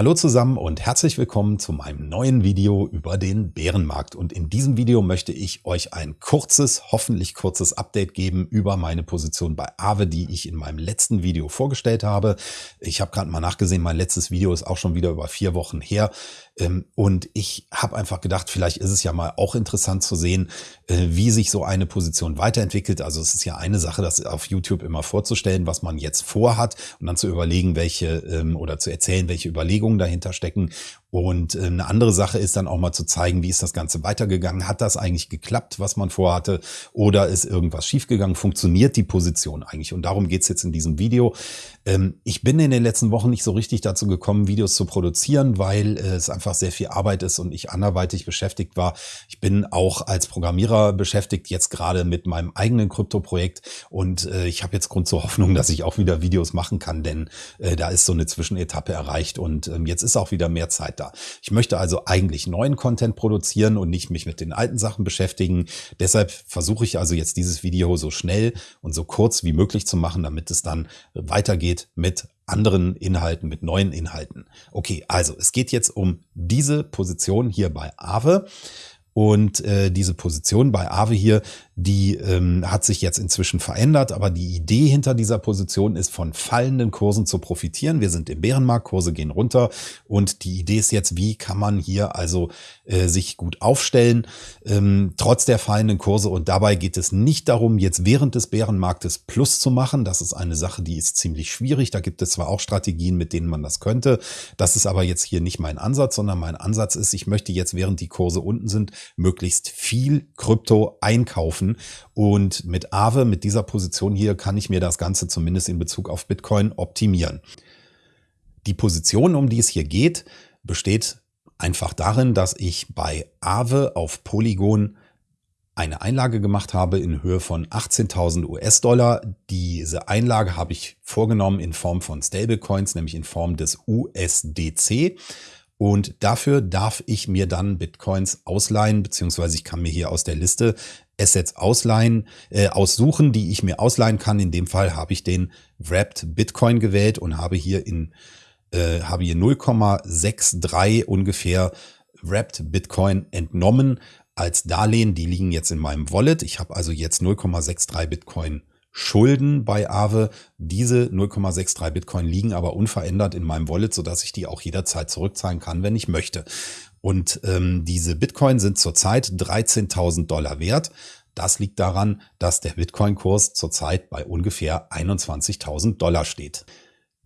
Hallo zusammen und herzlich willkommen zu meinem neuen Video über den Bärenmarkt. Und in diesem Video möchte ich euch ein kurzes, hoffentlich kurzes Update geben über meine Position bei Aave, die ich in meinem letzten Video vorgestellt habe. Ich habe gerade mal nachgesehen, mein letztes Video ist auch schon wieder über vier Wochen her. Ähm, und ich habe einfach gedacht, vielleicht ist es ja mal auch interessant zu sehen, äh, wie sich so eine Position weiterentwickelt. Also es ist ja eine Sache, das auf YouTube immer vorzustellen, was man jetzt vorhat und dann zu überlegen, welche ähm, oder zu erzählen, welche Überlegungen dahinter stecken. Und äh, eine andere Sache ist dann auch mal zu zeigen, wie ist das Ganze weitergegangen? Hat das eigentlich geklappt, was man vorhatte? Oder ist irgendwas schiefgegangen? Funktioniert die Position eigentlich? Und darum geht's jetzt in diesem Video. Ähm, ich bin in den letzten Wochen nicht so richtig dazu gekommen, Videos zu produzieren, weil äh, es einfach sehr viel Arbeit ist und ich anderweitig beschäftigt war. Ich bin auch als Programmierer beschäftigt, jetzt gerade mit meinem eigenen Krypto-Projekt. Und äh, ich habe jetzt Grund zur Hoffnung, dass ich auch wieder Videos machen kann, denn da ist so eine Zwischenetappe erreicht und ähm, jetzt ist auch wieder mehr Zeit da. Ich möchte also eigentlich neuen Content produzieren und nicht mich mit den alten Sachen beschäftigen. Deshalb versuche ich also jetzt dieses Video so schnell und so kurz wie möglich zu machen, damit es dann weitergeht mit anderen Inhalten, mit neuen Inhalten. Okay, also es geht jetzt um diese Position hier bei Aave. Und äh, diese Position bei Aave hier, die ähm, hat sich jetzt inzwischen verändert, aber die Idee hinter dieser Position ist, von fallenden Kursen zu profitieren. Wir sind im Bärenmarkt, Kurse gehen runter und die Idee ist jetzt, wie kann man hier also äh, sich gut aufstellen, ähm, trotz der fallenden Kurse. Und dabei geht es nicht darum, jetzt während des Bärenmarktes Plus zu machen. Das ist eine Sache, die ist ziemlich schwierig. Da gibt es zwar auch Strategien, mit denen man das könnte. Das ist aber jetzt hier nicht mein Ansatz, sondern mein Ansatz ist, ich möchte jetzt, während die Kurse unten sind, möglichst viel Krypto einkaufen. Und mit Aave, mit dieser Position hier, kann ich mir das Ganze zumindest in Bezug auf Bitcoin optimieren. Die Position, um die es hier geht, besteht einfach darin, dass ich bei Aave auf Polygon eine Einlage gemacht habe in Höhe von 18.000 US-Dollar. Diese Einlage habe ich vorgenommen in Form von Stablecoins, nämlich in Form des USDC. Und dafür darf ich mir dann Bitcoins ausleihen, beziehungsweise ich kann mir hier aus der Liste Assets ausleihen, äh, aussuchen, die ich mir ausleihen kann. In dem Fall habe ich den Wrapped Bitcoin gewählt und habe hier in äh, habe hier 0,63 ungefähr Wrapped Bitcoin entnommen als Darlehen. Die liegen jetzt in meinem Wallet. Ich habe also jetzt 0,63 Bitcoin Schulden bei Aave. Diese 0,63 Bitcoin liegen aber unverändert in meinem Wallet, sodass ich die auch jederzeit zurückzahlen kann, wenn ich möchte. Und ähm, diese Bitcoin sind zurzeit 13.000 Dollar wert. Das liegt daran, dass der Bitcoin-Kurs zurzeit bei ungefähr 21.000 Dollar steht.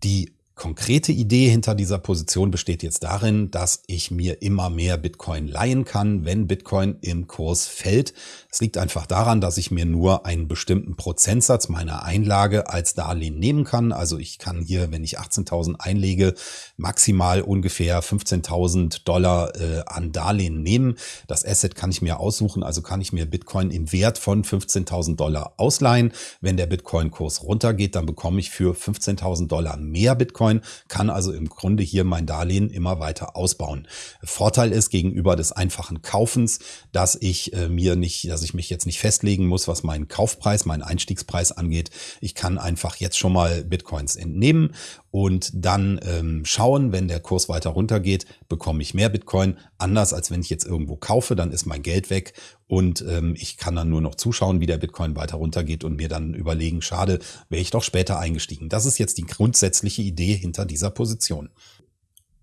Die konkrete Idee hinter dieser Position besteht jetzt darin, dass ich mir immer mehr Bitcoin leihen kann, wenn Bitcoin im Kurs fällt. Es liegt einfach daran, dass ich mir nur einen bestimmten Prozentsatz meiner Einlage als Darlehen nehmen kann. Also ich kann hier, wenn ich 18.000 einlege, maximal ungefähr 15.000 Dollar äh, an Darlehen nehmen. Das Asset kann ich mir aussuchen, also kann ich mir Bitcoin im Wert von 15.000 Dollar ausleihen. Wenn der Bitcoin-Kurs runtergeht, dann bekomme ich für 15.000 Dollar mehr Bitcoin Bitcoin, kann also im Grunde hier mein Darlehen immer weiter ausbauen. Vorteil ist gegenüber des einfachen Kaufens, dass ich äh, mir nicht, dass ich mich jetzt nicht festlegen muss, was meinen Kaufpreis, meinen Einstiegspreis angeht. Ich kann einfach jetzt schon mal Bitcoins entnehmen und dann ähm, schauen, wenn der Kurs weiter runtergeht, bekomme ich mehr Bitcoin. Anders als wenn ich jetzt irgendwo kaufe, dann ist mein Geld weg und ähm, ich kann dann nur noch zuschauen, wie der Bitcoin weiter runtergeht und mir dann überlegen, schade, wäre ich doch später eingestiegen. Das ist jetzt die grundsätzliche Idee hinter dieser Position.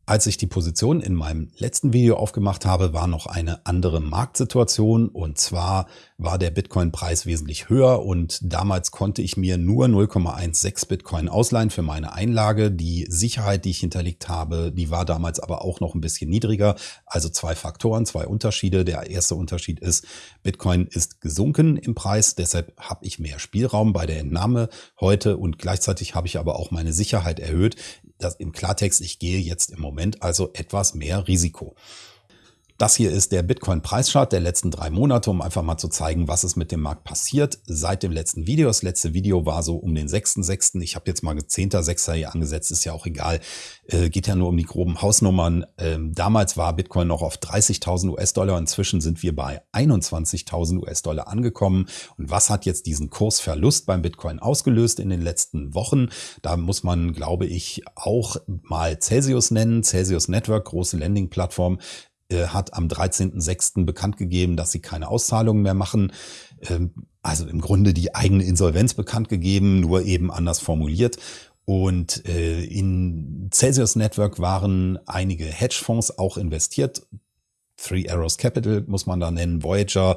Als ich die Position in meinem letzten Video aufgemacht habe, war noch eine andere Marktsituation und zwar war der Bitcoin-Preis wesentlich höher und damals konnte ich mir nur 0,16 Bitcoin ausleihen für meine Einlage. Die Sicherheit, die ich hinterlegt habe, die war damals aber auch noch ein bisschen niedriger. Also zwei Faktoren, zwei Unterschiede. Der erste Unterschied ist, Bitcoin ist gesunken im Preis, deshalb habe ich mehr Spielraum bei der Entnahme heute und gleichzeitig habe ich aber auch meine Sicherheit erhöht. Das im Klartext, ich gehe jetzt im Moment also etwas mehr Risiko. Das hier ist der Bitcoin-Preischart der letzten drei Monate, um einfach mal zu zeigen, was ist mit dem Markt passiert seit dem letzten Video. Das letzte Video war so um den 6.6. Ich habe jetzt mal 10.6. hier angesetzt, ist ja auch egal. Äh, geht ja nur um die groben Hausnummern. Ähm, damals war Bitcoin noch auf 30.000 US-Dollar. Inzwischen sind wir bei 21.000 US-Dollar angekommen. Und was hat jetzt diesen Kursverlust beim Bitcoin ausgelöst in den letzten Wochen? Da muss man, glaube ich, auch mal Celsius nennen. Celsius Network, große Landing-Plattform hat am 13.06. bekannt gegeben, dass sie keine Auszahlungen mehr machen. Ähm, also im Grunde die eigene Insolvenz bekannt gegeben, nur eben anders formuliert. Und äh, in Celsius Network waren einige Hedgefonds auch investiert. Three Arrows Capital muss man da nennen, Voyager,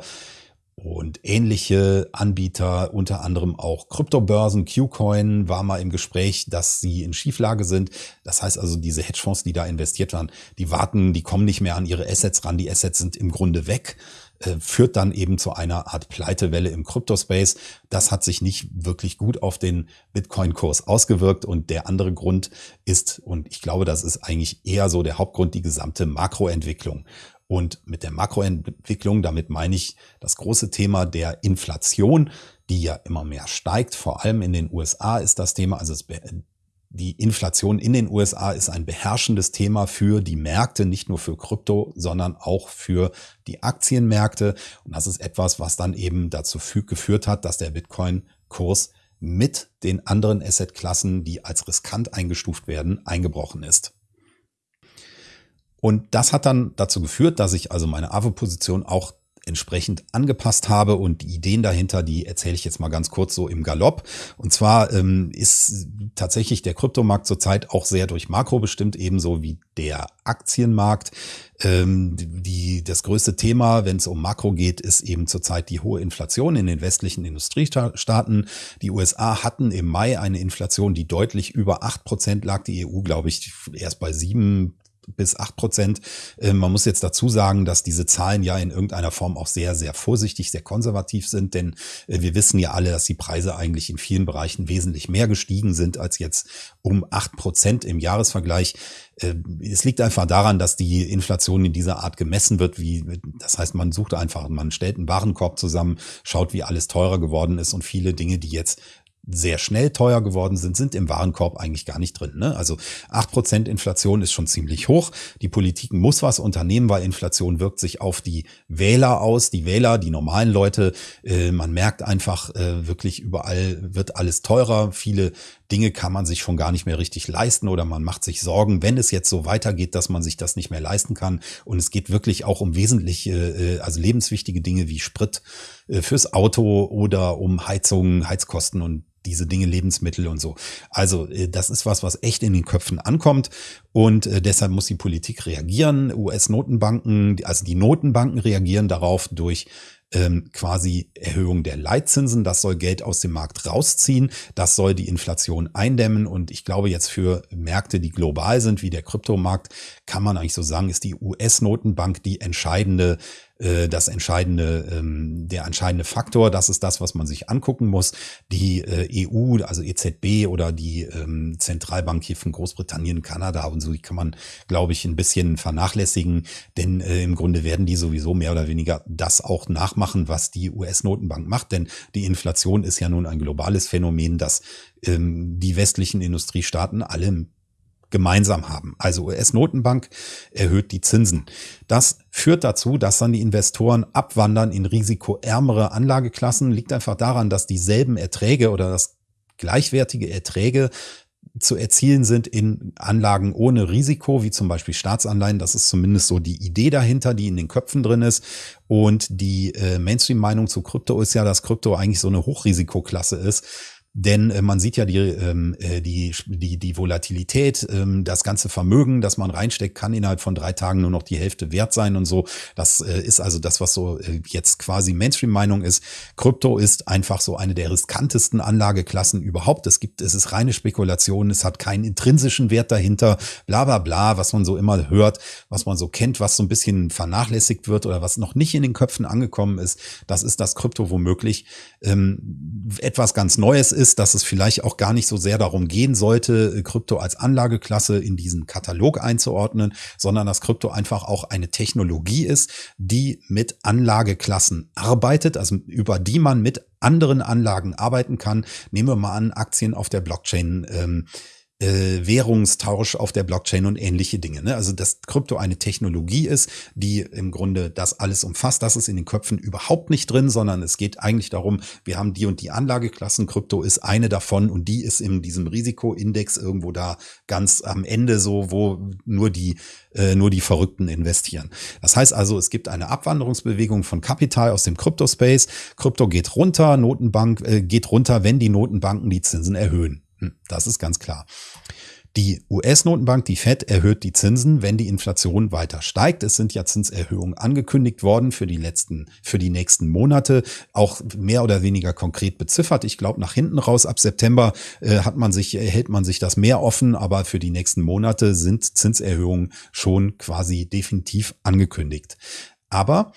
und ähnliche Anbieter, unter anderem auch Kryptobörsen, Qcoin war mal im Gespräch, dass sie in Schieflage sind. Das heißt also, diese Hedgefonds, die da investiert waren, die warten, die kommen nicht mehr an ihre Assets ran. Die Assets sind im Grunde weg äh, führt dann eben zu einer Art Pleitewelle im Kryptospace. Das hat sich nicht wirklich gut auf den Bitcoin-Kurs ausgewirkt. Und der andere Grund ist, und ich glaube, das ist eigentlich eher so der Hauptgrund, die gesamte Makroentwicklung. Und mit der Makroentwicklung, damit meine ich das große Thema der Inflation, die ja immer mehr steigt. Vor allem in den USA ist das Thema, also die Inflation in den USA ist ein beherrschendes Thema für die Märkte, nicht nur für Krypto, sondern auch für die Aktienmärkte. Und das ist etwas, was dann eben dazu geführt hat, dass der Bitcoin-Kurs mit den anderen Assetklassen, die als riskant eingestuft werden, eingebrochen ist. Und das hat dann dazu geführt, dass ich also meine AVO-Position auch entsprechend angepasst habe und die Ideen dahinter, die erzähle ich jetzt mal ganz kurz so im Galopp. Und zwar ähm, ist tatsächlich der Kryptomarkt zurzeit auch sehr durch Makro bestimmt, ebenso wie der Aktienmarkt. Ähm, die, das größte Thema, wenn es um Makro geht, ist eben zurzeit die hohe Inflation in den westlichen Industriestaaten. Die USA hatten im Mai eine Inflation, die deutlich über acht Prozent lag. Die EU, glaube ich, erst bei sieben bis acht Prozent. Ähm, man muss jetzt dazu sagen, dass diese Zahlen ja in irgendeiner Form auch sehr, sehr vorsichtig, sehr konservativ sind, denn äh, wir wissen ja alle, dass die Preise eigentlich in vielen Bereichen wesentlich mehr gestiegen sind als jetzt um acht Prozent im Jahresvergleich. Äh, es liegt einfach daran, dass die Inflation in dieser Art gemessen wird, wie, das heißt, man sucht einfach, man stellt einen Warenkorb zusammen, schaut, wie alles teurer geworden ist und viele Dinge, die jetzt sehr schnell teuer geworden sind, sind im Warenkorb eigentlich gar nicht drin. Ne? Also acht Prozent Inflation ist schon ziemlich hoch. Die Politik muss was unternehmen, weil Inflation wirkt sich auf die Wähler aus. Die Wähler, die normalen Leute, äh, man merkt einfach äh, wirklich überall wird alles teurer. Viele Dinge kann man sich schon gar nicht mehr richtig leisten oder man macht sich Sorgen, wenn es jetzt so weitergeht, dass man sich das nicht mehr leisten kann. Und es geht wirklich auch um wesentliche, äh, also lebenswichtige Dinge wie Sprit äh, fürs Auto oder um Heizungen, Heizkosten und diese Dinge, Lebensmittel und so. Also äh, das ist was, was echt in den Köpfen ankommt und deshalb muss die Politik reagieren. US-Notenbanken, also die Notenbanken reagieren darauf durch ähm, quasi Erhöhung der Leitzinsen. Das soll Geld aus dem Markt rausziehen. Das soll die Inflation eindämmen. Und ich glaube jetzt für Märkte, die global sind, wie der Kryptomarkt, kann man eigentlich so sagen, ist die US-Notenbank die entscheidende äh, das entscheidende, ähm, der entscheidende Faktor. Das ist das, was man sich angucken muss. Die äh, EU, also EZB oder die ähm, Zentralbank hier von Großbritannien, Kanada und so, die kann man, glaube ich, ein bisschen vernachlässigen, denn äh, im Grunde werden die sowieso mehr oder weniger das auch nachmachen, was die US-Notenbank macht, denn die Inflation ist ja nun ein globales Phänomen, das ähm, die westlichen Industriestaaten alle gemeinsam haben. Also US-Notenbank erhöht die Zinsen. Das führt dazu, dass dann die Investoren abwandern in risikoärmere Anlageklassen. Liegt einfach daran, dass dieselben Erträge oder das gleichwertige Erträge zu erzielen sind in Anlagen ohne Risiko, wie zum Beispiel Staatsanleihen. Das ist zumindest so die Idee dahinter, die in den Köpfen drin ist. Und die äh, Mainstream-Meinung zu Krypto ist ja, dass Krypto eigentlich so eine Hochrisikoklasse ist denn äh, man sieht ja die, ähm, äh, die, die, die Volatilität, ähm, das ganze Vermögen, das man reinsteckt, kann innerhalb von drei Tagen nur noch die Hälfte wert sein und so. Das äh, ist also das, was so äh, jetzt quasi Mainstream-Meinung ist. Krypto ist einfach so eine der riskantesten Anlageklassen überhaupt. Es gibt, es ist reine Spekulation, es hat keinen intrinsischen Wert dahinter, bla bla bla, was man so immer hört, was man so kennt, was so ein bisschen vernachlässigt wird oder was noch nicht in den Köpfen angekommen ist. Das ist das Krypto womöglich ähm, etwas ganz Neues ist ist, dass es vielleicht auch gar nicht so sehr darum gehen sollte, Krypto als Anlageklasse in diesen Katalog einzuordnen, sondern dass Krypto einfach auch eine Technologie ist, die mit Anlageklassen arbeitet, also über die man mit anderen Anlagen arbeiten kann. Nehmen wir mal an, Aktien auf der Blockchain. Ähm, äh, Währungstausch auf der Blockchain und ähnliche Dinge. Ne? Also dass Krypto eine Technologie ist, die im Grunde das alles umfasst. Das ist in den Köpfen überhaupt nicht drin, sondern es geht eigentlich darum, wir haben die und die Anlageklassen. Krypto ist eine davon und die ist in diesem Risikoindex irgendwo da ganz am Ende so, wo nur die äh, nur die Verrückten investieren. Das heißt also, es gibt eine Abwanderungsbewegung von Kapital aus dem Kryptospace. Krypto geht runter, Notenbank äh, geht runter, wenn die Notenbanken die Zinsen erhöhen. Hm, das ist ganz klar. Die US-Notenbank, die Fed, erhöht die Zinsen, wenn die Inflation weiter steigt. Es sind ja Zinserhöhungen angekündigt worden für die letzten, für die nächsten Monate, auch mehr oder weniger konkret beziffert. Ich glaube, nach hinten raus ab September äh, hat man sich, hält man sich das mehr offen, aber für die nächsten Monate sind Zinserhöhungen schon quasi definitiv angekündigt. Aber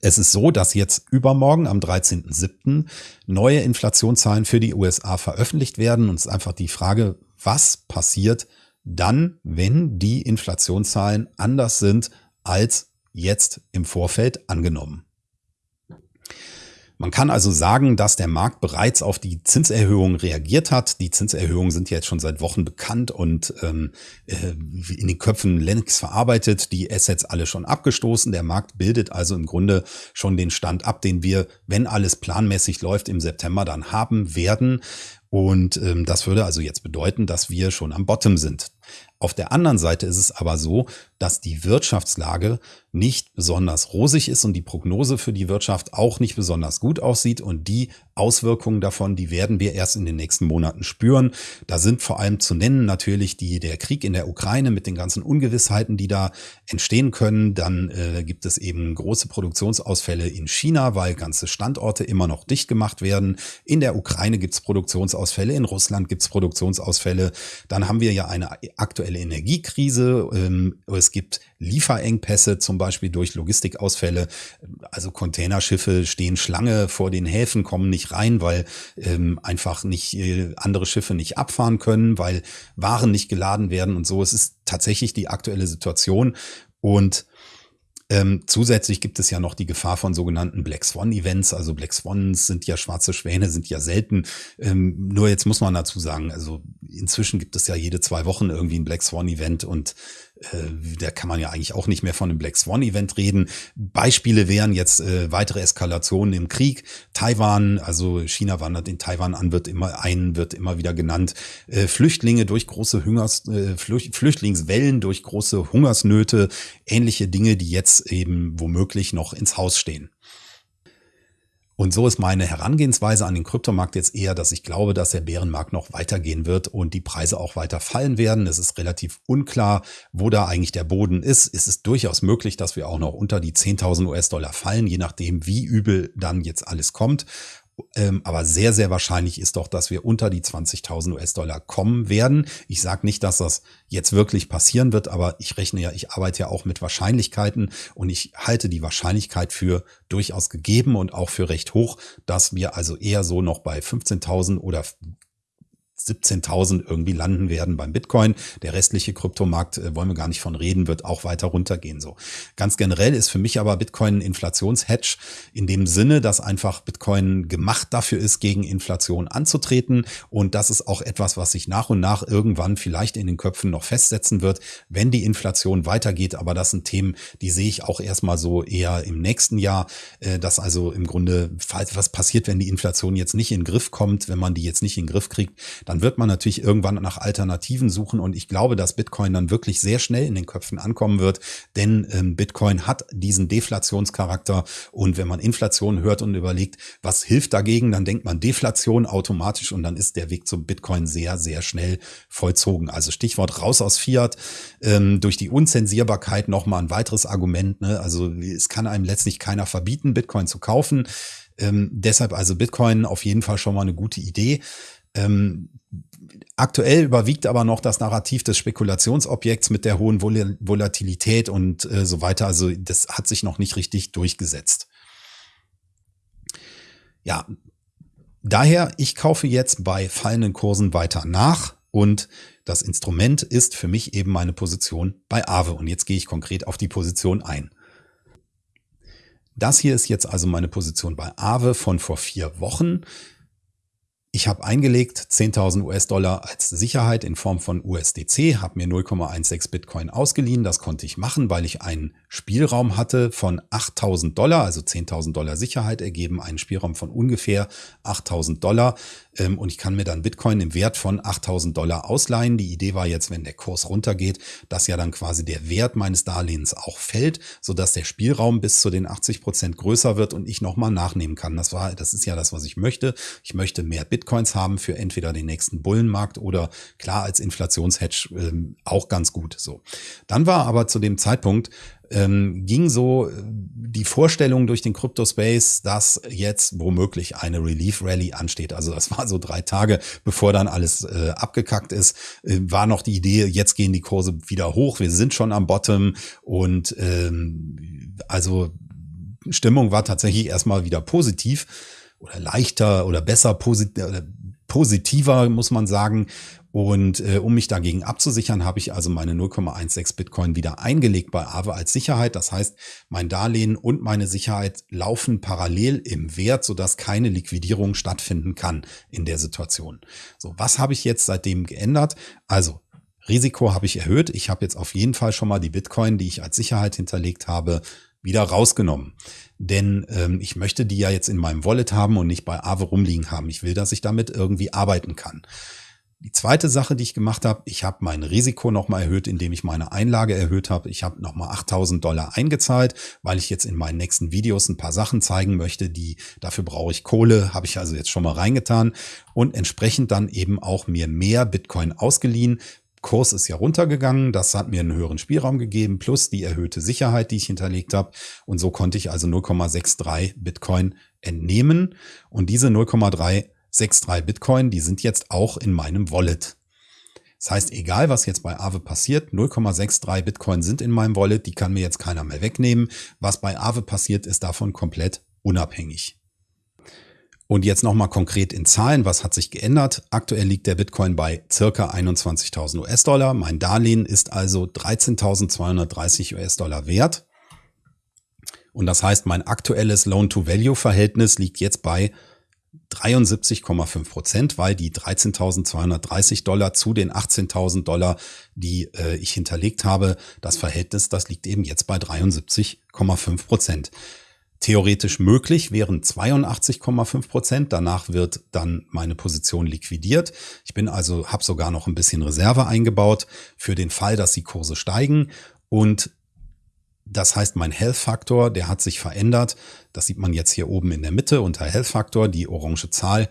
es ist so, dass jetzt übermorgen am 13.07. neue Inflationszahlen für die USA veröffentlicht werden. Und es ist einfach die Frage, was passiert dann, wenn die Inflationszahlen anders sind als jetzt im Vorfeld angenommen. Man kann also sagen, dass der Markt bereits auf die Zinserhöhungen reagiert hat. Die Zinserhöhungen sind jetzt schon seit Wochen bekannt und ähm, äh, in den Köpfen längst verarbeitet. Die Assets alle schon abgestoßen. Der Markt bildet also im Grunde schon den Stand ab, den wir, wenn alles planmäßig läuft, im September dann haben werden. Und ähm, das würde also jetzt bedeuten, dass wir schon am Bottom sind. Auf der anderen Seite ist es aber so, dass die Wirtschaftslage nicht besonders rosig ist und die Prognose für die Wirtschaft auch nicht besonders gut aussieht. Und die Auswirkungen davon, die werden wir erst in den nächsten Monaten spüren. Da sind vor allem zu nennen natürlich die, der Krieg in der Ukraine mit den ganzen Ungewissheiten, die da entstehen können. Dann äh, gibt es eben große Produktionsausfälle in China, weil ganze Standorte immer noch dicht gemacht werden. In der Ukraine gibt es Produktionsausfälle, in Russland gibt es Produktionsausfälle. Dann haben wir ja eine aktuelle Energiekrise. Ähm, es gibt Lieferengpässe, zum Beispiel durch Logistikausfälle. Also Containerschiffe stehen Schlange vor den Häfen, kommen nicht rein, weil ähm, einfach nicht äh, andere Schiffe nicht abfahren können, weil Waren nicht geladen werden und so. Es ist tatsächlich die aktuelle Situation. Und ähm, zusätzlich gibt es ja noch die Gefahr von sogenannten Black Swan Events. Also Black Swans sind ja schwarze Schwäne, sind ja selten. Ähm, nur jetzt muss man dazu sagen, also inzwischen gibt es ja jede zwei Wochen irgendwie ein Black Swan Event und äh, da kann man ja eigentlich auch nicht mehr von einem Black Swan Event reden. Beispiele wären jetzt äh, weitere Eskalationen im Krieg. Taiwan, also China wandert in Taiwan an, wird immer ein, wird immer wieder genannt. Äh, Flüchtlinge durch große Hungers, äh, Flücht, Flüchtlingswellen, durch große Hungersnöte, ähnliche Dinge, die jetzt eben womöglich noch ins Haus stehen. Und so ist meine Herangehensweise an den Kryptomarkt jetzt eher, dass ich glaube, dass der Bärenmarkt noch weitergehen wird und die Preise auch weiter fallen werden. Es ist relativ unklar, wo da eigentlich der Boden ist. Es ist durchaus möglich, dass wir auch noch unter die 10.000 US-Dollar fallen, je nachdem, wie übel dann jetzt alles kommt. Ähm, aber sehr, sehr wahrscheinlich ist doch, dass wir unter die 20.000 US-Dollar kommen werden. Ich sage nicht, dass das jetzt wirklich passieren wird, aber ich rechne ja, ich arbeite ja auch mit Wahrscheinlichkeiten und ich halte die Wahrscheinlichkeit für durchaus gegeben und auch für recht hoch, dass wir also eher so noch bei 15.000 oder 17.000 irgendwie landen werden beim Bitcoin. Der restliche Kryptomarkt, äh, wollen wir gar nicht von reden, wird auch weiter runtergehen. So ganz generell ist für mich aber Bitcoin ein Inflationshedge in dem Sinne, dass einfach Bitcoin gemacht dafür ist, gegen Inflation anzutreten. Und das ist auch etwas, was sich nach und nach irgendwann vielleicht in den Köpfen noch festsetzen wird, wenn die Inflation weitergeht. Aber das sind Themen, die sehe ich auch erstmal so eher im nächsten Jahr, äh, dass also im Grunde, falls was passiert, wenn die Inflation jetzt nicht in den Griff kommt, wenn man die jetzt nicht in den Griff kriegt, dann wird man natürlich irgendwann nach Alternativen suchen und ich glaube, dass Bitcoin dann wirklich sehr schnell in den Köpfen ankommen wird, denn ähm, Bitcoin hat diesen Deflationscharakter und wenn man Inflation hört und überlegt, was hilft dagegen, dann denkt man Deflation automatisch und dann ist der Weg zum Bitcoin sehr, sehr schnell vollzogen. Also Stichwort raus aus Fiat, ähm, durch die Unzensierbarkeit nochmal ein weiteres Argument. Ne? Also es kann einem letztlich keiner verbieten, Bitcoin zu kaufen. Ähm, deshalb also Bitcoin auf jeden Fall schon mal eine gute Idee. Ähm, aktuell überwiegt aber noch das Narrativ des Spekulationsobjekts mit der hohen Vol Volatilität und äh, so weiter. Also das hat sich noch nicht richtig durchgesetzt. Ja, Daher, ich kaufe jetzt bei fallenden Kursen weiter nach und das Instrument ist für mich eben meine Position bei Aave. Und jetzt gehe ich konkret auf die Position ein. Das hier ist jetzt also meine Position bei Aave von vor vier Wochen. Ich habe eingelegt 10.000 US-Dollar als Sicherheit in Form von USDC, habe mir 0,16 Bitcoin ausgeliehen. Das konnte ich machen, weil ich einen Spielraum hatte von 8.000 Dollar, also 10.000 Dollar Sicherheit ergeben, einen Spielraum von ungefähr 8.000 Dollar. Ähm, und ich kann mir dann Bitcoin im Wert von 8.000 Dollar ausleihen. Die Idee war jetzt, wenn der Kurs runtergeht, dass ja dann quasi der Wert meines Darlehens auch fällt, sodass der Spielraum bis zu den 80 Prozent größer wird und ich nochmal nachnehmen kann. Das war, das ist ja das, was ich möchte. Ich möchte mehr Bitcoins haben für entweder den nächsten Bullenmarkt oder klar als Inflationshedge ähm, auch ganz gut. So. Dann war aber zu dem Zeitpunkt ähm, ging so äh, die Vorstellung durch den Crypto-Space, dass jetzt womöglich eine Relief-Rally ansteht. Also das war so drei Tage, bevor dann alles äh, abgekackt ist, äh, war noch die Idee, jetzt gehen die Kurse wieder hoch, wir sind schon am Bottom und ähm, also Stimmung war tatsächlich erstmal wieder positiv oder leichter oder besser posit positiver, muss man sagen. Und äh, um mich dagegen abzusichern, habe ich also meine 0,16 Bitcoin wieder eingelegt bei Aave als Sicherheit. Das heißt, mein Darlehen und meine Sicherheit laufen parallel im Wert, sodass keine Liquidierung stattfinden kann in der Situation. So, was habe ich jetzt seitdem geändert? Also Risiko habe ich erhöht. Ich habe jetzt auf jeden Fall schon mal die Bitcoin, die ich als Sicherheit hinterlegt habe, wieder rausgenommen. Denn ähm, ich möchte die ja jetzt in meinem Wallet haben und nicht bei Aave rumliegen haben. Ich will, dass ich damit irgendwie arbeiten kann. Die zweite Sache, die ich gemacht habe, ich habe mein Risiko nochmal erhöht, indem ich meine Einlage erhöht habe. Ich habe nochmal 8000 Dollar eingezahlt, weil ich jetzt in meinen nächsten Videos ein paar Sachen zeigen möchte, die dafür brauche ich Kohle, habe ich also jetzt schon mal reingetan und entsprechend dann eben auch mir mehr Bitcoin ausgeliehen. Kurs ist ja runtergegangen, das hat mir einen höheren Spielraum gegeben, plus die erhöhte Sicherheit, die ich hinterlegt habe. Und so konnte ich also 0,63 Bitcoin entnehmen. Und diese 0,3 6,3 Bitcoin, die sind jetzt auch in meinem Wallet. Das heißt, egal was jetzt bei Aave passiert, 0,63 Bitcoin sind in meinem Wallet, die kann mir jetzt keiner mehr wegnehmen. Was bei Aave passiert, ist davon komplett unabhängig. Und jetzt nochmal konkret in Zahlen, was hat sich geändert? Aktuell liegt der Bitcoin bei circa 21.000 US-Dollar. Mein Darlehen ist also 13.230 US-Dollar wert. Und das heißt, mein aktuelles Loan-to-Value-Verhältnis liegt jetzt bei 73,5 Prozent, weil die 13.230 Dollar zu den 18.000 Dollar, die äh, ich hinterlegt habe, das Verhältnis, das liegt eben jetzt bei 73,5 Prozent. Theoretisch möglich wären 82,5 Prozent. Danach wird dann meine Position liquidiert. Ich bin also, habe sogar noch ein bisschen Reserve eingebaut für den Fall, dass die Kurse steigen. Und das heißt, mein Health-Faktor, der hat sich verändert. Das sieht man jetzt hier oben in der Mitte unter Health-Faktor, die orange Zahl.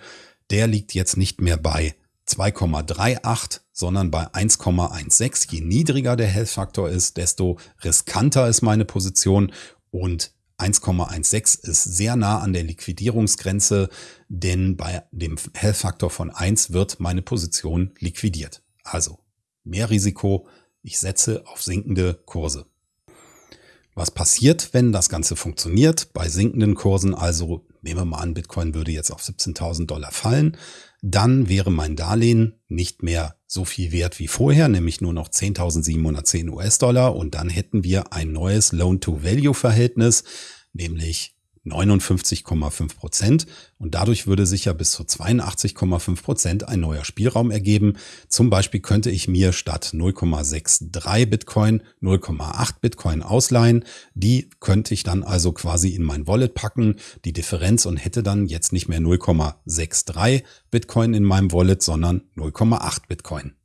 Der liegt jetzt nicht mehr bei 2,38, sondern bei 1,16. Je niedriger der Health-Faktor ist, desto riskanter ist meine Position und 1,16 ist sehr nah an der Liquidierungsgrenze, denn bei dem Health-Faktor von 1 wird meine Position liquidiert. Also mehr Risiko, ich setze auf sinkende Kurse. Was passiert, wenn das Ganze funktioniert? Bei sinkenden Kursen, also nehmen wir mal an, Bitcoin würde jetzt auf 17.000 Dollar fallen, dann wäre mein Darlehen nicht mehr so viel wert wie vorher, nämlich nur noch 10.710 US-Dollar. Und dann hätten wir ein neues Loan-to-Value-Verhältnis, nämlich 59,5 Prozent und dadurch würde sich ja bis zu 82,5 Prozent ein neuer Spielraum ergeben. Zum Beispiel könnte ich mir statt 0,63 Bitcoin 0,8 Bitcoin ausleihen. Die könnte ich dann also quasi in mein Wallet packen, die Differenz und hätte dann jetzt nicht mehr 0,63 Bitcoin in meinem Wallet, sondern 0,8 Bitcoin.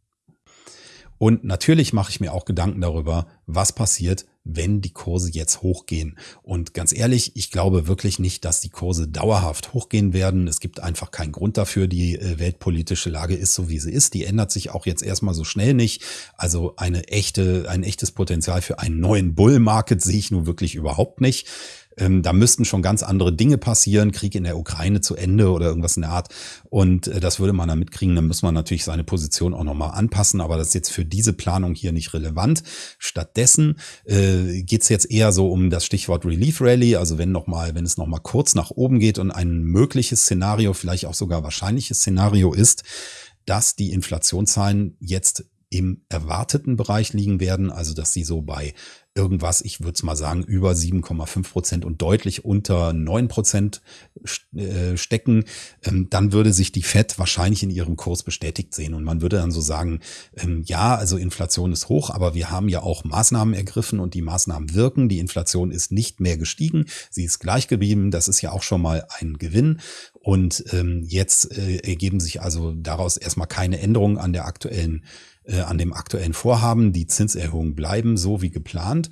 Und natürlich mache ich mir auch Gedanken darüber, was passiert, wenn die Kurse jetzt hochgehen. Und ganz ehrlich, ich glaube wirklich nicht, dass die Kurse dauerhaft hochgehen werden. Es gibt einfach keinen Grund dafür. Die äh, weltpolitische Lage ist so, wie sie ist. Die ändert sich auch jetzt erstmal so schnell nicht. Also eine echte, ein echtes Potenzial für einen neuen Bull Market sehe ich nun wirklich überhaupt nicht. Ähm, da müssten schon ganz andere Dinge passieren, Krieg in der Ukraine zu Ende oder irgendwas in der Art. Und äh, das würde man dann mitkriegen. Dann muss man natürlich seine Position auch nochmal anpassen. Aber das ist jetzt für diese Planung hier nicht relevant. Stattdessen äh, geht es jetzt eher so um das Stichwort Relief Rally, also wenn noch mal, wenn es noch mal kurz nach oben geht und ein mögliches Szenario, vielleicht auch sogar wahrscheinliches Szenario ist, dass die Inflationszahlen jetzt im erwarteten Bereich liegen werden, also dass sie so bei irgendwas, ich würde es mal sagen, über 7,5 Prozent und deutlich unter 9 Prozent äh, stecken, ähm, dann würde sich die FED wahrscheinlich in ihrem Kurs bestätigt sehen. Und man würde dann so sagen, ähm, ja, also Inflation ist hoch, aber wir haben ja auch Maßnahmen ergriffen und die Maßnahmen wirken. Die Inflation ist nicht mehr gestiegen, sie ist gleich geblieben. Das ist ja auch schon mal ein Gewinn. Und ähm, jetzt äh, ergeben sich also daraus erstmal keine Änderungen an der aktuellen an dem aktuellen Vorhaben. Die Zinserhöhungen bleiben so wie geplant.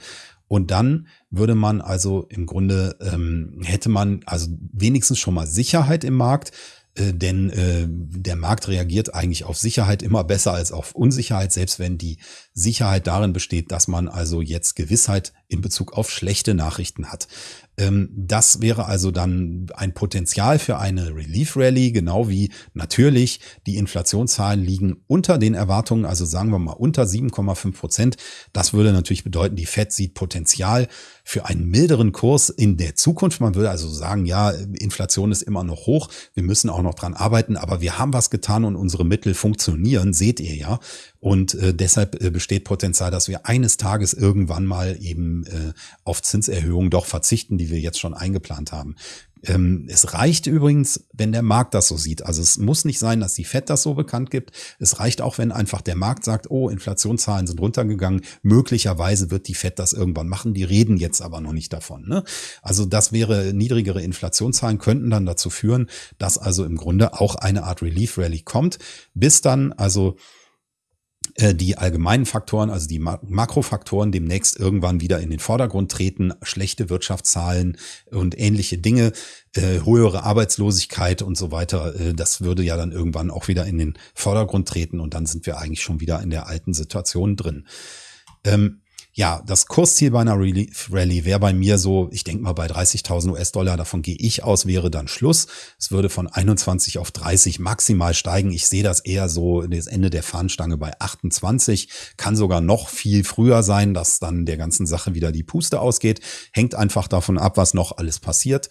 Und dann würde man also im Grunde, ähm, hätte man also wenigstens schon mal Sicherheit im Markt, äh, denn äh, der Markt reagiert eigentlich auf Sicherheit immer besser als auf Unsicherheit, selbst wenn die Sicherheit darin besteht, dass man also jetzt Gewissheit in Bezug auf schlechte Nachrichten hat. Ähm, das wäre also dann ein Potenzial für eine Relief Rally, genau wie natürlich die Inflationszahlen liegen unter den Erwartungen, also sagen wir mal unter 7,5 Prozent. Das würde natürlich bedeuten, die Fed sieht Potenzial für einen milderen Kurs in der Zukunft. Man würde also sagen, ja, Inflation ist immer noch hoch, wir müssen auch noch dran arbeiten, aber wir haben was getan und unsere Mittel funktionieren, seht ihr ja. Und äh, deshalb äh, besteht Potenzial, dass wir eines Tages irgendwann mal eben äh, auf Zinserhöhungen doch verzichten, die wir jetzt schon eingeplant haben. Ähm, es reicht übrigens, wenn der Markt das so sieht. Also es muss nicht sein, dass die FED das so bekannt gibt. Es reicht auch, wenn einfach der Markt sagt, oh, Inflationszahlen sind runtergegangen. Möglicherweise wird die FED das irgendwann machen. Die reden jetzt aber noch nicht davon. Ne? Also das wäre, niedrigere Inflationszahlen könnten dann dazu führen, dass also im Grunde auch eine Art Relief Rally kommt, bis dann also die allgemeinen Faktoren, also die Makrofaktoren demnächst irgendwann wieder in den Vordergrund treten, schlechte Wirtschaftszahlen und ähnliche Dinge, äh, höhere Arbeitslosigkeit und so weiter, äh, das würde ja dann irgendwann auch wieder in den Vordergrund treten und dann sind wir eigentlich schon wieder in der alten Situation drin. Ähm, ja, das Kursziel bei einer Rallye wäre bei mir so, ich denke mal bei 30.000 US-Dollar, davon gehe ich aus, wäre dann Schluss. Es würde von 21 auf 30 maximal steigen. Ich sehe das eher so das Ende der Fahnenstange bei 28. Kann sogar noch viel früher sein, dass dann der ganzen Sache wieder die Puste ausgeht. Hängt einfach davon ab, was noch alles passiert.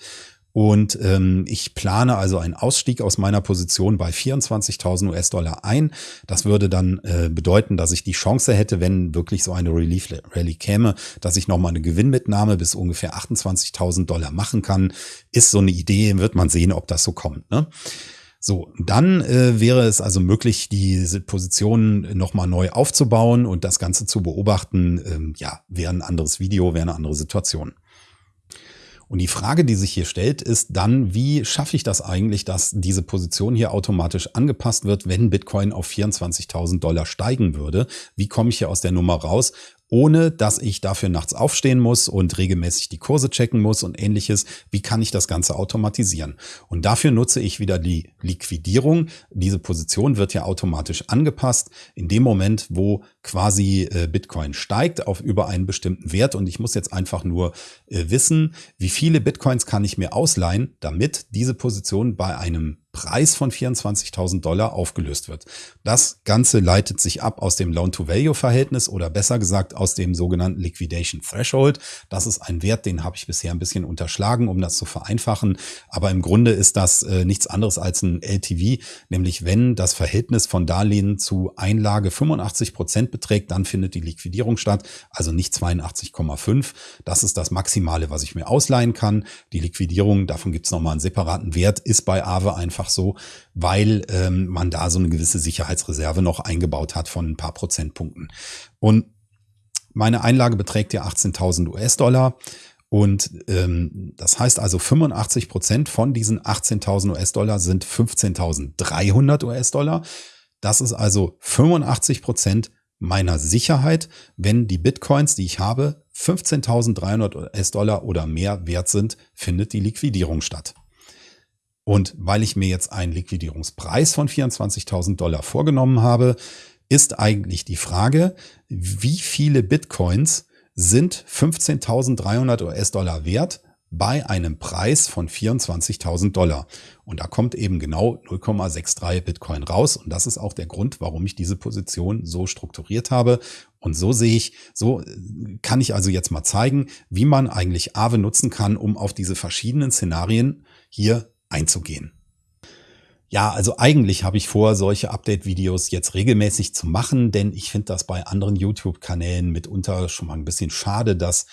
Und ähm, ich plane also einen Ausstieg aus meiner Position bei 24.000 US-Dollar ein. Das würde dann äh, bedeuten, dass ich die Chance hätte, wenn wirklich so eine Relief Rally käme, dass ich nochmal eine Gewinnmitnahme bis ungefähr 28.000 Dollar machen kann. Ist so eine Idee, wird man sehen, ob das so kommt. Ne? So, dann äh, wäre es also möglich, diese Position nochmal neu aufzubauen und das Ganze zu beobachten. Ähm, ja, wäre ein anderes Video, wäre eine andere Situation. Und die Frage, die sich hier stellt, ist dann, wie schaffe ich das eigentlich, dass diese Position hier automatisch angepasst wird, wenn Bitcoin auf 24.000 Dollar steigen würde? Wie komme ich hier aus der Nummer raus? Ohne dass ich dafür nachts aufstehen muss und regelmäßig die Kurse checken muss und ähnliches. Wie kann ich das Ganze automatisieren? Und dafür nutze ich wieder die Liquidierung. Diese Position wird ja automatisch angepasst in dem Moment, wo quasi äh, Bitcoin steigt auf über einen bestimmten Wert. Und ich muss jetzt einfach nur äh, wissen, wie viele Bitcoins kann ich mir ausleihen, damit diese Position bei einem Preis von 24.000 Dollar aufgelöst wird. Das Ganze leitet sich ab aus dem Loan-to-Value-Verhältnis oder besser gesagt aus dem sogenannten Liquidation Threshold. Das ist ein Wert, den habe ich bisher ein bisschen unterschlagen, um das zu vereinfachen. Aber im Grunde ist das äh, nichts anderes als ein LTV, nämlich wenn das Verhältnis von Darlehen zu Einlage 85 Prozent beträgt, dann findet die Liquidierung statt, also nicht 82,5. Das ist das Maximale, was ich mir ausleihen kann. Die Liquidierung, davon gibt es nochmal einen separaten Wert, ist bei Aave einfach einfach so, weil ähm, man da so eine gewisse Sicherheitsreserve noch eingebaut hat von ein paar Prozentpunkten. Und meine Einlage beträgt ja 18.000 US-Dollar. Und ähm, das heißt also 85 Prozent von diesen 18.000 US-Dollar sind 15.300 US-Dollar. Das ist also 85 Prozent meiner Sicherheit, wenn die Bitcoins, die ich habe, 15.300 US-Dollar oder mehr wert sind, findet die Liquidierung statt. Und weil ich mir jetzt einen Liquidierungspreis von 24.000 Dollar vorgenommen habe, ist eigentlich die Frage, wie viele Bitcoins sind 15.300 US-Dollar wert bei einem Preis von 24.000 Dollar. Und da kommt eben genau 0,63 Bitcoin raus. Und das ist auch der Grund, warum ich diese Position so strukturiert habe. Und so sehe ich, so äh, kann ich also jetzt mal zeigen, wie man eigentlich Aave nutzen kann, um auf diese verschiedenen Szenarien hier einzugehen. Ja, also eigentlich habe ich vor, solche Update-Videos jetzt regelmäßig zu machen, denn ich finde das bei anderen YouTube-Kanälen mitunter schon mal ein bisschen schade, dass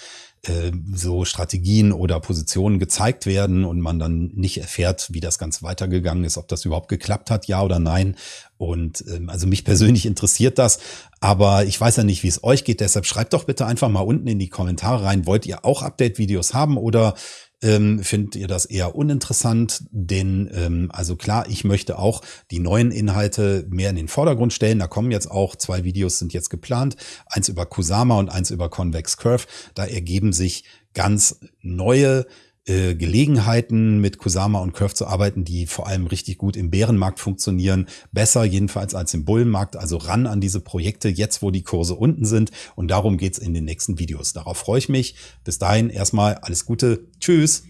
äh, so Strategien oder Positionen gezeigt werden und man dann nicht erfährt, wie das Ganze weitergegangen ist, ob das überhaupt geklappt hat, ja oder nein. Und ähm, also mich persönlich interessiert das, aber ich weiß ja nicht, wie es euch geht. Deshalb schreibt doch bitte einfach mal unten in die Kommentare rein, wollt ihr auch Update-Videos haben oder ähm, findet ihr das eher uninteressant, denn ähm, also klar, ich möchte auch die neuen Inhalte mehr in den Vordergrund stellen. Da kommen jetzt auch zwei Videos sind jetzt geplant, eins über Kusama und eins über Convex Curve. Da ergeben sich ganz neue äh, Gelegenheiten mit Kusama und Curve zu arbeiten, die vor allem richtig gut im Bärenmarkt funktionieren. Besser jedenfalls als im Bullenmarkt. Also ran an diese Projekte, jetzt wo die Kurse unten sind. Und darum geht's in den nächsten Videos. Darauf freue ich mich. Bis dahin erstmal alles Gute. Tschüss.